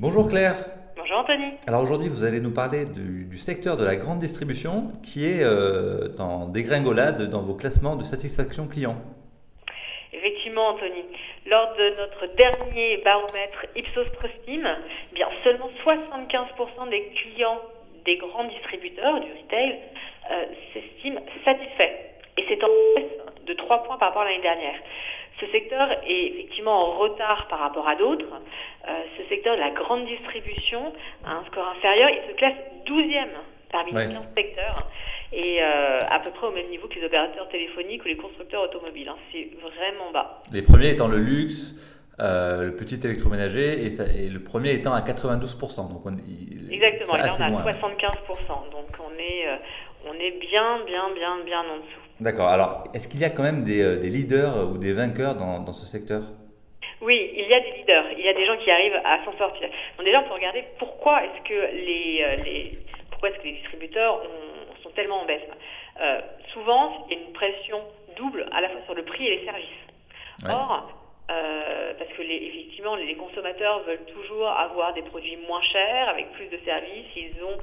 Bonjour Claire. Bonjour Anthony. Alors aujourd'hui, vous allez nous parler du, du secteur de la grande distribution qui est euh, en dégringolade dans vos classements de satisfaction client. Effectivement, Anthony. Lors de notre dernier baromètre Ipsos Trustim, eh bien seulement 75% des clients des grands distributeurs du retail euh, s'estiment satisfaits. Et c'est en baisse de 3 points par rapport à l'année dernière. Ce secteur est effectivement en retard par rapport à d'autres. Euh, ce secteur de la grande distribution a un score inférieur. Il se classe 12e parmi Ouais. les 15 secteurs et euh, à peu près au même niveau que les opérateurs téléphoniques ou les constructeurs automobiles. hein. C'est vraiment bas. Les premiers étant le luxe, euh, le petit électroménager et, ça- et le premier étant à 92%. Donc on, il- Exactement. Et là, on a loin. 75%. Donc on est, euh, on est bien, bien, bien, bien en dessous. D'accord. Alors, est-ce qu'il y a quand même des, des leaders ou des vainqueurs dans, dans ce secteur? Il y a des leaders, il y a des gens qui arrivent à s'en sortir. Donc déjà, on peut regarder pourquoi est-ce que les, euh, les pourquoi est-ce que les distributeurs ont- sont tellement en baisse. Euh, souvent, il y a une pression double à la fois sur le prix et les services. Ouais. Or, euh, parce que les, effectivement, les consommateurs veulent toujours avoir des produits moins chers, avec plus de services. Ils ont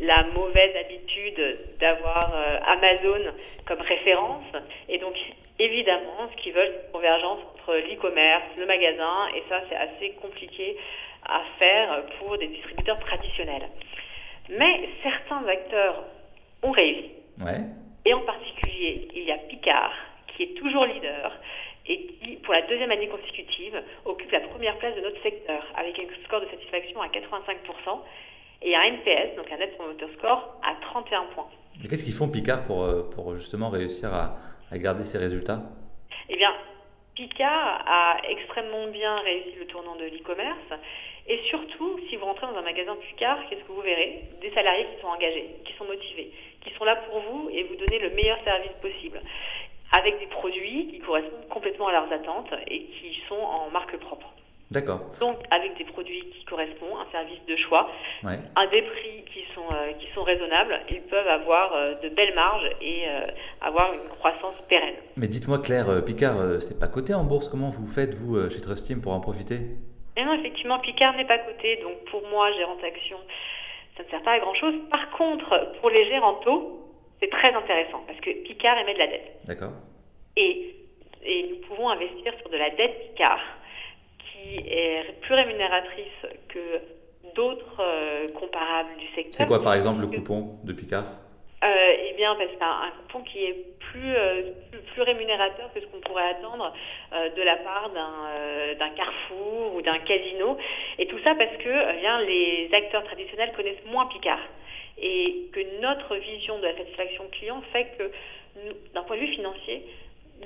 la mauvaise habitude d'avoir euh, Amazon comme référence. Et donc, évidemment, ce qu'ils veulent, c'est une convergence entre l'e-commerce, le magasin, et ça, c'est assez compliqué à faire pour des distributeurs traditionnels. Mais certains acteurs ont réussi. Ouais. Et en particulier, il y a Picard, qui est toujours leader et qui, pour la deuxième année consécutive, occupe la première place de notre secteur, avec un score de satisfaction à 85% et un NPS, donc un Net Promoter Score, à 31 points. Mais qu'est-ce qu'ils font Picard pour, euh, pour justement réussir à, à garder ces résultats? Eh bien, Picard a extrêmement bien réussi le tournant de l'e-commerce. Et surtout, si vous rentrez dans un magasin Picard, qu'est-ce que vous verrez? Des salariés qui sont engagés, qui sont motivés, qui sont là pour vous et vous donner le meilleur service possible. Avec des produits qui correspondent complètement à leurs attentes et qui sont en. D'accord. Donc, avec des produits qui correspondent, un service de choix, Ouais. à des prix qui sont, euh, qui sont raisonnables, ils peuvent avoir euh, de belles marges et euh, avoir une croissance pérenne. Mais dites-moi Claire, Picard, c'est pas coté en bourse. Comment vous faites vous chez Trustim pour en profiter? Et non, effectivement, Picard n'est pas coté, donc pour moi, gérante action, ça ne sert pas à grand chose. Par contre, pour les gérants taux, c'est très intéressant parce que Picard émet de la dette. D'accord. Et, et nous pouvons investir sur de la dette Picard qui est plus rémunératrice que d'autres euh, comparables du secteur. C'est quoi par exemple le coupon de Picard? Euh, eh bien, parce c'est un, un coupon qui est plus, euh, plus, plus rémunérateur que ce qu'on pourrait attendre euh, de la part d'un d'un Carrefour ou d'un casino. Et tout ça parce que euh, bien, les acteurs traditionnels connaissent moins Picard. Et que notre vision de la satisfaction client fait que, d'un point de vue financier,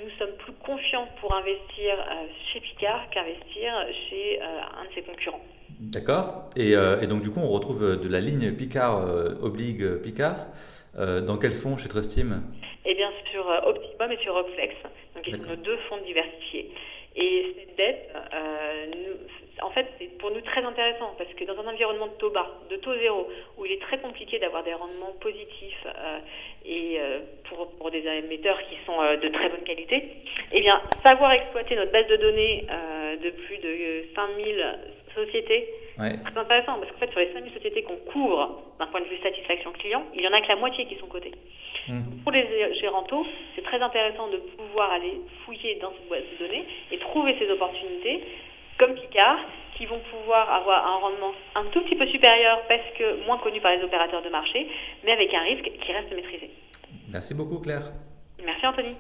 nous sommes plus confiants pour investir euh, chez Picard qu'investir chez euh, un de ses concurrents. D'accord. Et, euh, et donc du coup, on retrouve de la ligne Picard obligue Picard. Dans quel fonds chez Trustim Eh bien, sur Optimum et sur Opflex, donc qui sont nos deux fonds diversifiés. Et cette dette, euh, nous- en fait, c'est pour nous très intéressant parce que dans un environnement de taux bas, de taux zéro, où il est très compliqué d'avoir des rendements positifs euh, et euh, pour, pour des émetteurs qui sont euh, de très bonne qualité, eh bien, savoir exploiter notre base de données de plus de euh, 5000 sociétés, Ouais. très intéressant parce qu'en fait, sur les 5000 sociétés qu'on couvre d'un point de vue satisfaction client, il y en a que la moitié qui sont cotées. Mhm. Pour les gérantaux, c'est très intéressant de pouvoir aller fouiller dans cette boîte de données et trouver ces opportunités, comme Picard, qui vont pouvoir avoir un rendement un tout petit peu supérieur parce que moins connu par les opérateurs de marché, mais avec un risque qui reste maîtrisé. Merci beaucoup Claire. Merci Anthony.